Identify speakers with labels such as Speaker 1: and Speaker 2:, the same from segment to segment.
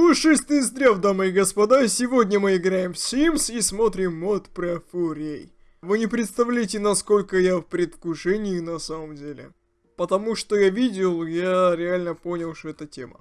Speaker 1: Пушистый здрав, дамы и господа, сегодня мы играем в Sims и смотрим мод про фурей. Вы не представляете, насколько я в предвкушении на самом деле. Потому что я видел, я реально понял, что это тема.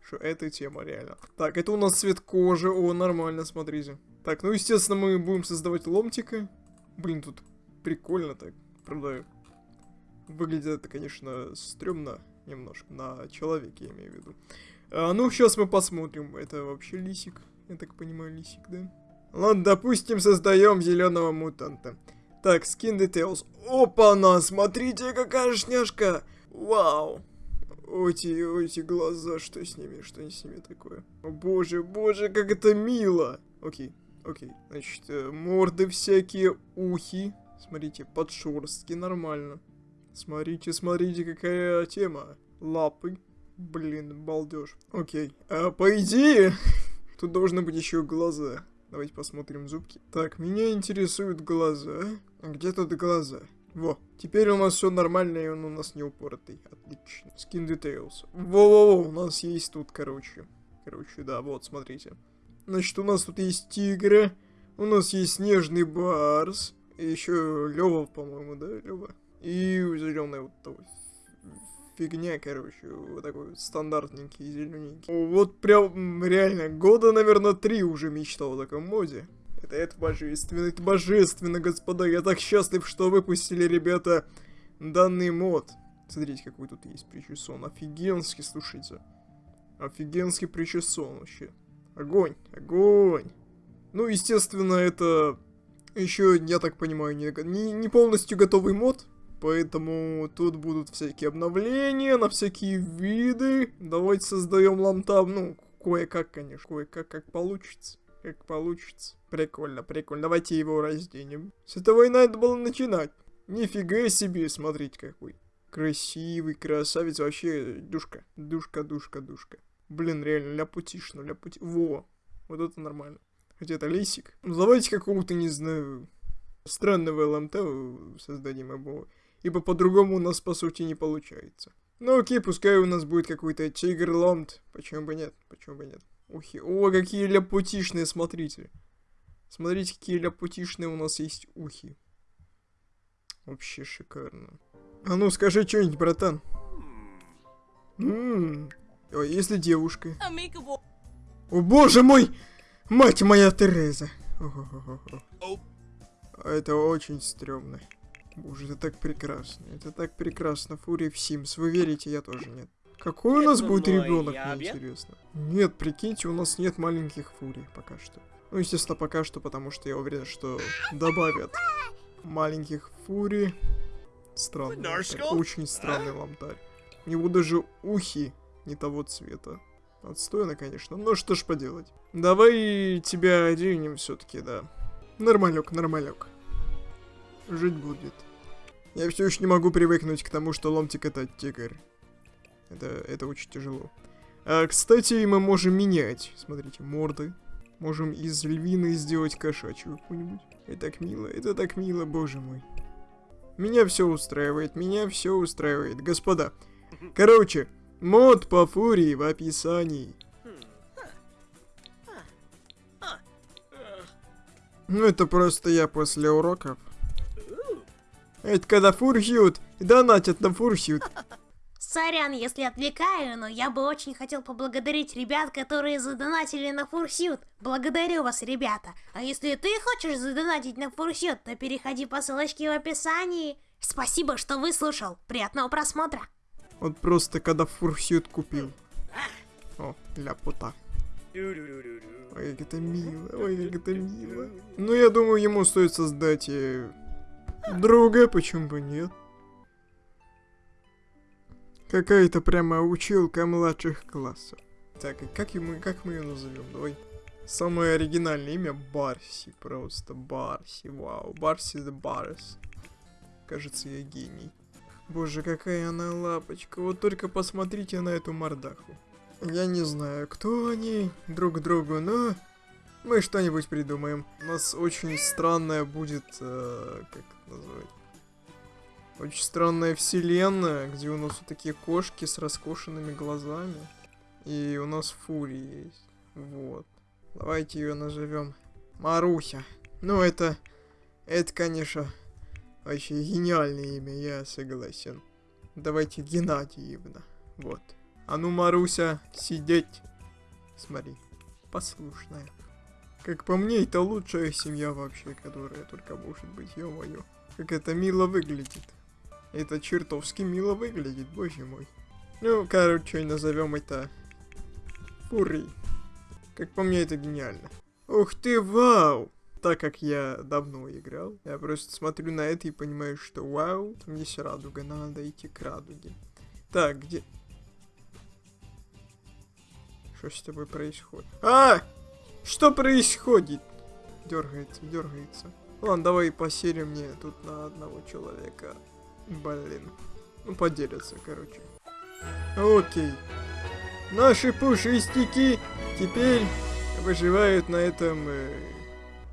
Speaker 1: Что это тема, реально. Так, это у нас цвет кожи, о, нормально, смотрите. Так, ну, естественно, мы будем создавать ломтика. Блин, тут прикольно так, правда. Выглядит это, конечно, стрёмно немножко, на человеке, я имею в виду. А, ну, сейчас мы посмотрим. Это вообще лисик. Я так понимаю, лисик, да? Ладно, допустим, создаем зеленого мутанта. Так, skin details. Опа-на, смотрите, какая шняшка. Вау. Эти, эти глаза, что с ними, что с ними такое? О боже, боже, как это мило. Окей, окей. Значит, э, морды всякие, ухи. Смотрите, подшерстки, нормально. Смотрите, смотрите, какая тема. Лапы. Блин, балдеж. Окей. А, по идее, тут должны быть еще глаза. Давайте посмотрим зубки. Так, меня интересуют глаза. А где тут глаза? Во, теперь у нас все нормально, и он у нас не упоротый. Отлично. Skin details. Во-во-во, у нас есть тут, короче. Короче, да, вот, смотрите. Значит, у нас тут есть тигры. У нас есть снежный барс. И еще Лева, по-моему, да, Лева? И зеленый вот такой фигня, короче, вот такой стандартненький, зелененький. Вот прям реально года, наверное, три уже мечтал о таком моде. Это, это божественно, это божественно, господа. Я так счастлив, что выпустили, ребята, данный мод. Смотрите, какой тут есть причесон. Офигенский, слушайте. Офигенский причесон вообще. Огонь, огонь. Ну, естественно, это еще, я так понимаю, не, не, не полностью готовый мод. Поэтому тут будут всякие обновления на всякие виды. Давайте создаем ламтаб, ну, кое-как, конечно, кое-как, как получится. Как получится. Прикольно, прикольно. Давайте его разденем. С этого и надо было начинать. Нифига себе, смотрите какой. Красивый, красавец, вообще душка. Душка, душка, душка. Блин, реально, ляпутишно, ляпути... Во, вот это нормально. Хотя это лисик. Ну, давайте какого-то, не знаю, странного ЛМТ создадим его ибо по-другому у нас по сути не получается. Ну окей, пускай у нас будет какой-то тигр ломт, почему бы нет, почему бы нет. Ухи, о, какие ляпутишные, смотрите. Смотрите, какие ляпутишные у нас есть ухи. Вообще шикарно. А ну, скажи что-нибудь, братан. Ммм, а если девушка? О боже мой! Мать моя Тереза! Это очень стрёмно. Боже, это так прекрасно. Это так прекрасно. Фури в Sims. Вы верите? Я тоже нет. Какой у нас будет ребенок, мне интересно. Нет, прикиньте, у нас нет маленьких фурий пока что. Ну, естественно, пока что, потому что я уверен, что добавят маленьких фури. Странно. Очень странный ламтарь. У него даже ухи не того цвета. Отстойно, конечно. Но что ж поделать. Давай тебя оденем все-таки, да. Нормалек, нормалек жить будет. Я все еще не могу привыкнуть к тому, что ломтик это тигр. Это, это очень тяжело. А, кстати, мы можем менять. Смотрите, морды. Можем из львины сделать кошачью какую-нибудь. Это так мило, это так мило, боже мой. Меня все устраивает, меня все устраивает. Господа, короче, мод по фурии в описании. Ну это просто я после уроков это когда фурсют, донатят на фурсют.
Speaker 2: Сорян, если отвлекаю, но я бы очень хотел поблагодарить ребят, которые задонатили на Фурсют. Благодарю вас, ребята. А если ты хочешь задонатить на Фурсют, то переходи по ссылочке в описании. Спасибо, что выслушал. Приятного просмотра.
Speaker 1: Вот просто когда Фурсют купил. О, ляпота. Ой, как это мило, ой, как это мило. Ну, я думаю, ему стоит создать э, Друга, почему бы нет? Какая-то прямо училка младших классов. Так, и как, ему, как мы ее назовем? Давай. Самое оригинальное имя Барси. Просто Барси. Вау. Барси the Барс. Кажется, я гений. Боже, какая она лапочка. Вот только посмотрите на эту мордаху. Я не знаю, кто они друг другу, но мы что-нибудь придумаем. У нас очень странная будет, э, как это назвать? Очень странная вселенная, где у нас вот такие кошки с раскошенными глазами. И у нас фури есть. Вот. Давайте ее назовем Маруся. Ну, это... Это, конечно, вообще гениальное имя, я согласен. Давайте Геннадьевна. Вот. А ну, Маруся, сидеть. Смотри, послушная. Как по мне, это лучшая семья вообще, которая только может быть, ё-моё. Как это мило выглядит. Это чертовски мило выглядит, боже мой. Ну, короче, назовем это Фури. Как по мне, это гениально. Ух ты, вау! Так как я давно играл, я просто смотрю на это и понимаю, что вау, там есть радуга, надо идти к радуге. Так, где... Что с тобой происходит? А! Что происходит? Дергается, дергается. Ладно, давай поселим мне тут на одного человека. Блин. Ну, поделятся, короче. Окей. Наши пушистики теперь выживают на этом, э,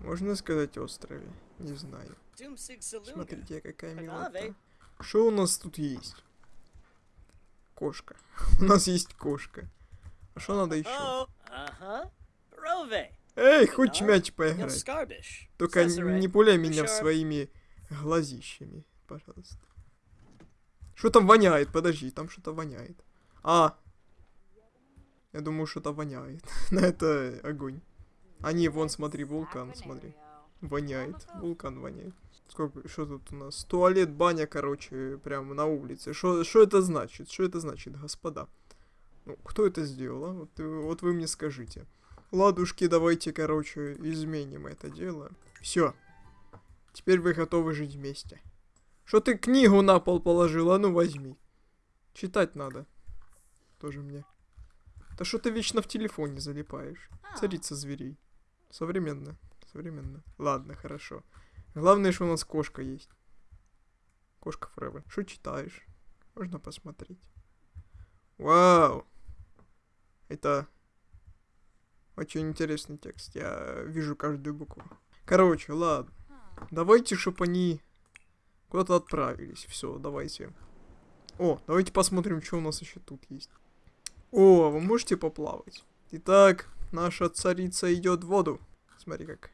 Speaker 1: можно сказать, острове. Не знаю. Смотрите, какая милота. Что у нас тут есть? Кошка. у нас есть кошка. А что надо еще? Эй, хоть мяч поиграть. Только не пуляй меня своими глазищами, пожалуйста. Что там воняет? Подожди, там что-то воняет. А! Я думаю, что-то воняет. На это огонь. А не, вон, смотри, вулкан, смотри. Воняет. Вулкан воняет. Сколько, что тут у нас? Туалет, баня, короче, прямо на улице. Что это значит? Что это значит, господа? Ну, кто это сделал, а? Вот, вот вы мне скажите. Ладушки, давайте, короче, изменим это дело. Все. Теперь вы готовы жить вместе. Что ты книгу на пол положила? Ну возьми. Читать надо. Тоже мне. Да что ты вечно в телефоне залипаешь? А. Царица зверей. Современно. Современно. Ладно, хорошо. Главное, что у нас кошка есть. Кошка Фрева. Что читаешь? Можно посмотреть. Вау! Это очень интересный текст. Я вижу каждую букву. Короче, ладно. Давайте, чтобы они куда-то отправились. Все, давайте. О, давайте посмотрим, что у нас еще тут есть. О, вы можете поплавать? Итак, наша царица идет в воду. Смотри, как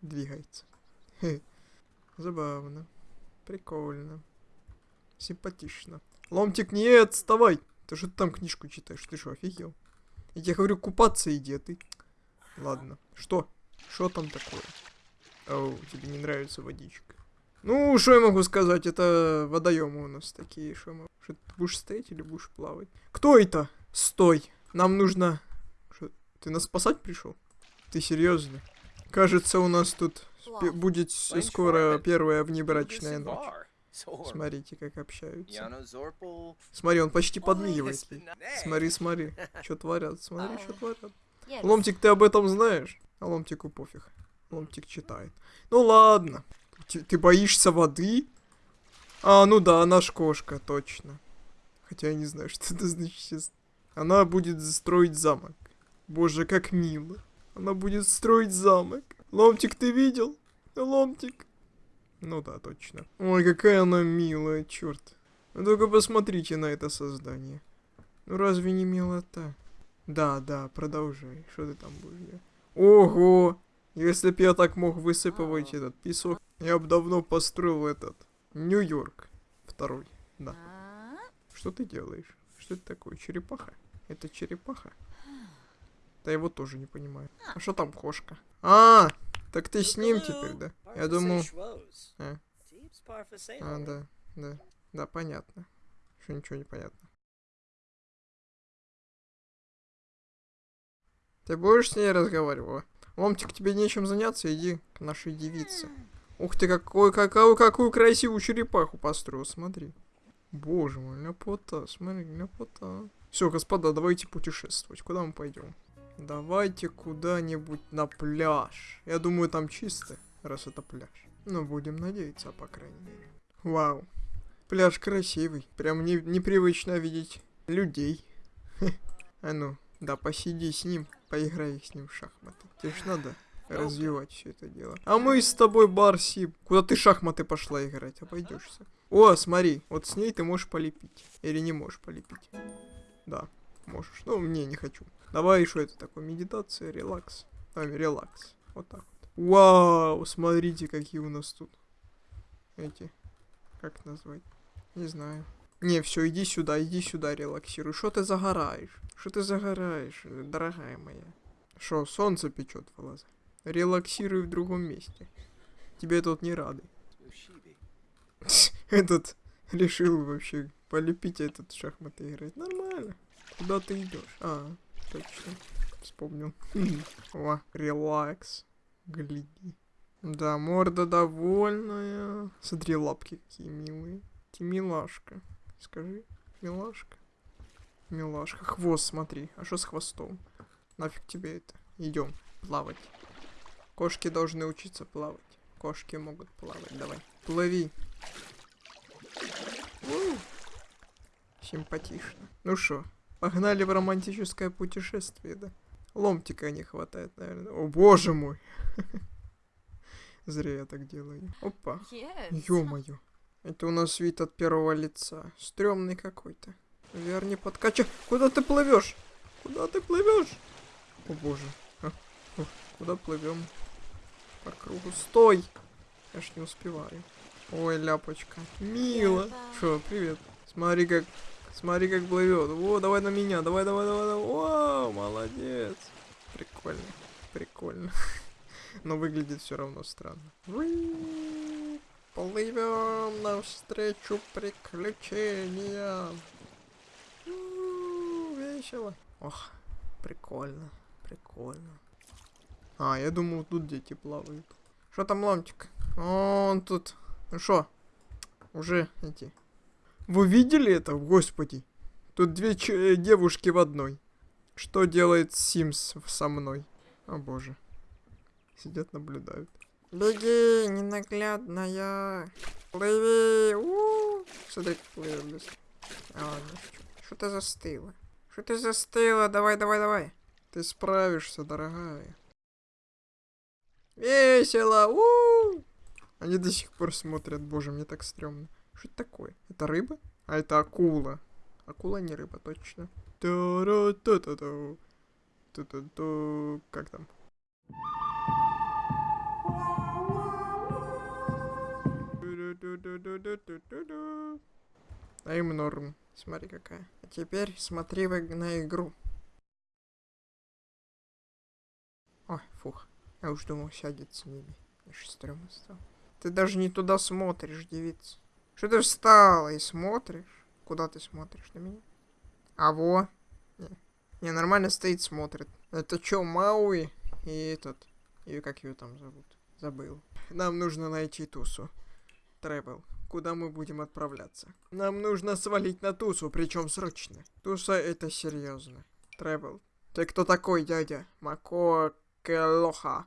Speaker 1: двигается. Забавно. Прикольно. Симпатично. Ломтик, нет, вставай! Ты что там книжку читаешь? Ты что, офигел? Я тебе говорю, купаться иди, а ты... Ладно. Что? Что там такое? Оу, тебе не нравится водичка. Ну, что я могу сказать? Это водоемы у нас такие. Что Что ты будешь стоять или будешь плавать? Кто это? Стой. Нам нужно... Шо? Ты нас спасать пришел? Ты серьезно? Кажется, у нас тут будет скоро первая внебрачная ночь. Смотрите, как общаются. Смотри, он почти подмигивает. Смотри, смотри, что творят, смотри, что творят. Ломтик, ты об этом знаешь? А Ломтику пофиг. Ломтик читает. Ну ладно. Ты, ты боишься воды? А, ну да, наш кошка, точно. Хотя я не знаю, что это значит. Она будет строить замок. Боже, как мило. Она будет строить замок. Ломтик, ты видел? Ломтик. Ну да, точно. Ой, какая она милая, черт. Вы только посмотрите на это создание. Ну разве не милота? Да, да, продолжай. Что ты там будешь делать? Ого! Если б я так мог высыпывать этот песок, я бы давно построил этот Нью-Йорк. Второй, да. Что ты делаешь? Что это такое? Черепаха? Это черепаха? Да его тоже не понимаю. А что там кошка? А, так ты с ним теперь, да? Я думал... А, а да, да. Да, понятно. Что ничего не понятно. Ты будешь с ней разговаривать? Ломтик, тебе нечем заняться, иди к нашей девице. Ух ты, какой, какую, какую красивую черепаху построил, смотри. Боже мой, ляпота, смотри, ляпота. Все, господа, давайте путешествовать. Куда мы пойдем? Давайте куда-нибудь на пляж. Я думаю, там чисто, раз это пляж. Ну, будем надеяться, по крайней мере. Вау. Пляж красивый. Прям не, непривычно видеть людей. А ну, да, посиди с ним, поиграй с ним в шахматы. Тебе ж надо развивать все это дело. А мы с тобой, Барси, куда ты шахматы пошла играть? Обойдешься. О, смотри, вот с ней ты можешь полепить. Или не можешь полепить. Да, можешь. Ну, мне не хочу. Давай, что это такое? Медитация, релакс. Давай, релакс. Вот так. Вау, смотрите, какие у нас тут. Эти. Как назвать? Не знаю. Не, все, иди сюда, иди сюда, релаксируй. Что ты загораешь? Что ты загораешь, дорогая моя? Что, солнце печет в глаза? Релаксируй в другом месте. Тебе тут не рады. Этот решил вообще полепить этот шахматы играть. Нормально. Куда ты идешь? А, точно. Вспомнил. О, релакс. Гляди. Да, морда довольная. Смотри, лапки какие милые. Ты милашка. Скажи, милашка. Милашка. Хвост, смотри. А что с хвостом? Нафиг тебе это? Идем плавать. Кошки должны учиться плавать. Кошки могут плавать. Давай. Плыви. У. Симпатично. Ну что, погнали в романтическое путешествие, да? Ломтика не хватает, наверное. О, боже мой. Зря я так делаю. Опа. Ё-моё. Это у нас вид от первого лица. Стрёмный какой-то. Верни подкача. Куда ты плывешь? Куда ты плывешь? О боже. А, о, куда плывем? По кругу. Стой! Я ж не успеваю. Ой, ляпочка. Мило. Шо, привет. Смотри, как... Смотри, как плывет. О, давай на меня. Давай, давай, давай, давай. О, молодец. Прикольно. Прикольно. Но выглядит все равно странно. Плывем навстречу приключениям. Весело. Ох, прикольно, прикольно. А, я думал, тут дети плавают. Что там, ломтик? Он тут. Ну что? Уже эти. Вы видели это? Господи. Тут две девушки в одной. Что делает Симс со мной? О боже. Сидят, наблюдают. Беги, ненаглядная. Плыви. У -у -у. Плывет быстро. А, ладно. Что ты застыла? Что ты застыла? Давай, давай, давай. Ты справишься, дорогая. Весело! У -у -у! Они до сих пор смотрят. Боже, мне так стрёмно. Что это такое? Это рыба? А это акула. Акула не рыба, точно. Как там? А им норм. Смотри какая. А теперь смотри на игру. Ой, фух. Я уж думал, сядет с ними. Аж стрёмно стало. Ты даже не туда смотришь, девица. Что ты встала и смотришь? Куда ты смотришь на меня? А во. Не, не нормально стоит, смотрит. Это чё, Мауи? И этот. И как ее там зовут? Забыл. Нам нужно найти Тусу. Тревел. Куда мы будем отправляться? Нам нужно свалить на Тусу, причем срочно. Туса это серьезно. Тревел. Ты кто такой, дядя? Мако Келоха.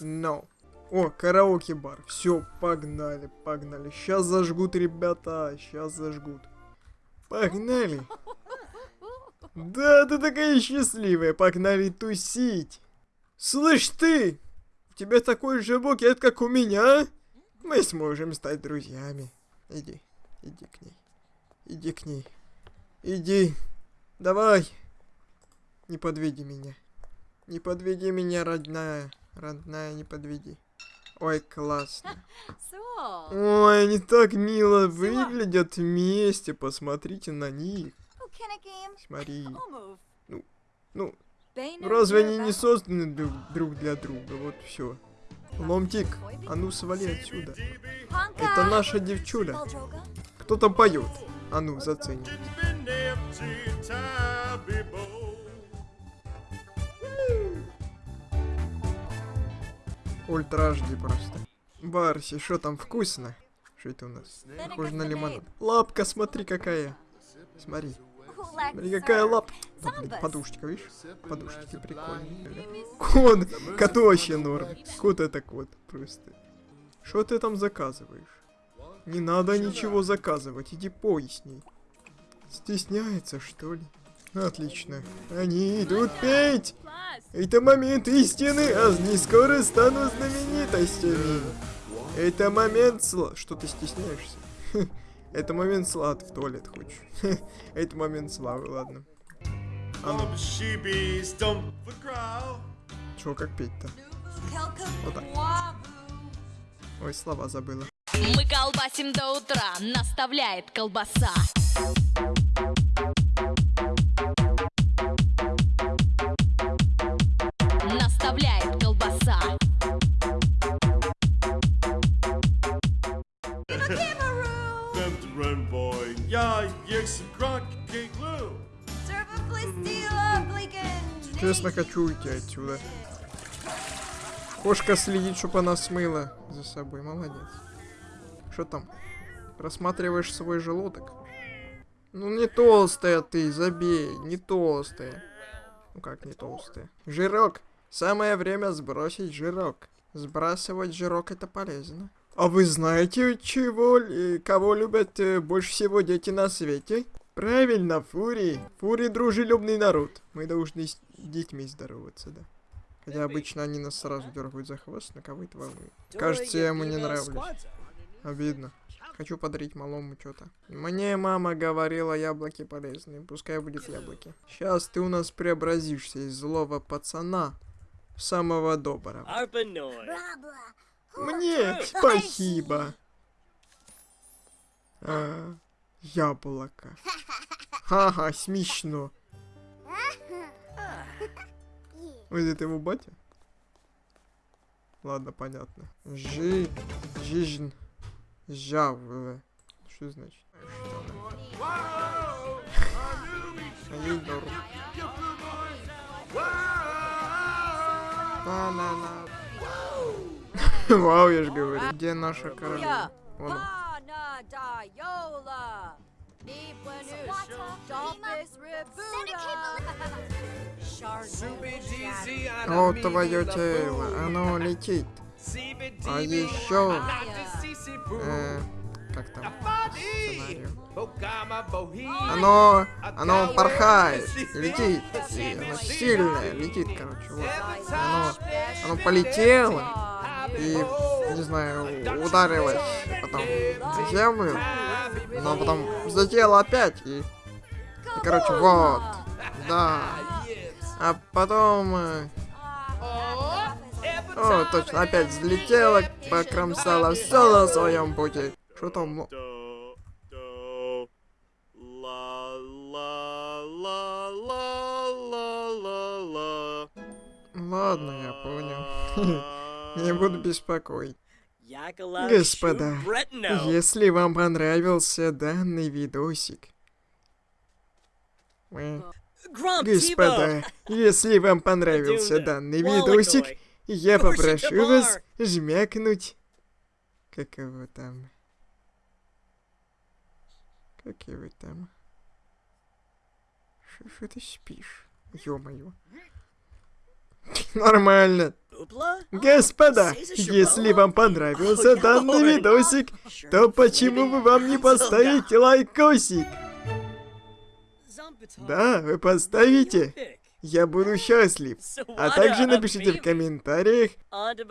Speaker 1: No. О, караоке-бар. Все, погнали, погнали. Сейчас зажгут, ребята. Сейчас зажгут. Погнали. Да, ты такая счастливая. Погнали тусить. Слышь ты, у тебя такой же букет, как у меня? Мы сможем стать друзьями. Иди, иди к ней. Иди к ней. Иди. Давай. Не подведи меня. Не подведи меня, родная. Родная, не подведи. Ой, классно. Ой, они так мило выглядят вместе. Посмотрите на них. Смотри. Ну, ну, разве они не созданы друг, друг для друга? Вот все. Ломтик, а ну свали отсюда. Это наша девчуля. Кто там поет? А ну, зацени. Ультра HD просто. Барси, что там вкусно? Что это у нас? Похоже на лимонад. Лапка, смотри какая. Смотри. Смотри, какая лапка. Да, блин, подушечка, видишь? Подушечки прикольные. Кот. Коту вообще норм. Кот это кот. Просто. Что ты там заказываешь? Не надо ничего заказывать. Иди ней. Стесняется, что ли? Отлично. Они идут петь! Это момент истины, а не скоро стану знаменитостями. Это момент сла... Что ты стесняешься? Это момент слад в туалет хочешь. Это момент славы, ладно.
Speaker 3: The crowd.
Speaker 1: Чё, как петь-то? Вот так. Ой, слова забыла.
Speaker 4: Мы колбасим до утра, наставляет колбаса.
Speaker 1: Честно, хочу уйти отсюда. Кошка следит, чтобы она смыла за собой. Молодец. Что там? Рассматриваешь свой желудок? Ну не толстая ты, забей, не толстая. Ну как не толстая? Жирок. Самое время сбросить жирок. Сбрасывать жирок это полезно. А вы знаете, чего, кого любят э, больше всего дети на свете? Правильно, фурии. Фурии дружелюбный народ. Мы должны с детьми здороваться, да. Хотя обычно они нас сразу дергают за хвост, на кого это волнует. Кажется, я ему не нравлюсь. Обидно. Хочу подарить малому что-то. Мне мама говорила, яблоки полезные. Пускай будет яблоки. Сейчас ты у нас преобразишься из злого пацана в самого доброго. Мне спасибо. А, яблоко. Ха-ха, смешно. Ой, это его батя? Ладно, понятно. Жи... Жизнь... Жавле. Что значит? Вау, я же говорю. Где наша королева? Вон. О, твое тело, оно летит. А еще... Э, как там? Сценарию. Оно... Оно порхает, летит. И оно сильное, летит, короче. Вот. Оно... Оно полетело и, не знаю, ударилось в землю, но потом взлетело опять и... и, короче, вот. Да. А потом... э, О, точно, опять взлетела, покромсала все на своем пути. Что там? Ладно, я понял. Не буду беспокоить. Господа. Если вам понравился данный видосик... Господа, если вам понравился данный видосик, я попрошу вас жмякнуть... Как его там? Как его там? Что ты спишь? Ё-моё. Нормально. Господа, если вам понравился данный видосик, то почему бы вам не поставить лайкосик? Да, вы поставите. Я буду счастлив. А также напишите в комментариях,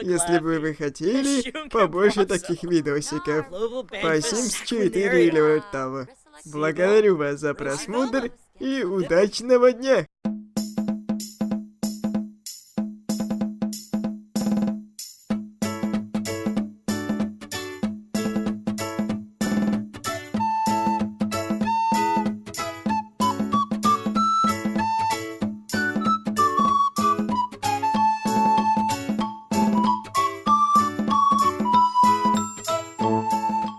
Speaker 1: если бы вы хотели побольше таких видосиков. По Sims 4
Speaker 5: Secondary.
Speaker 1: или вроде того. Благодарю вас за просмотр и удачного дня!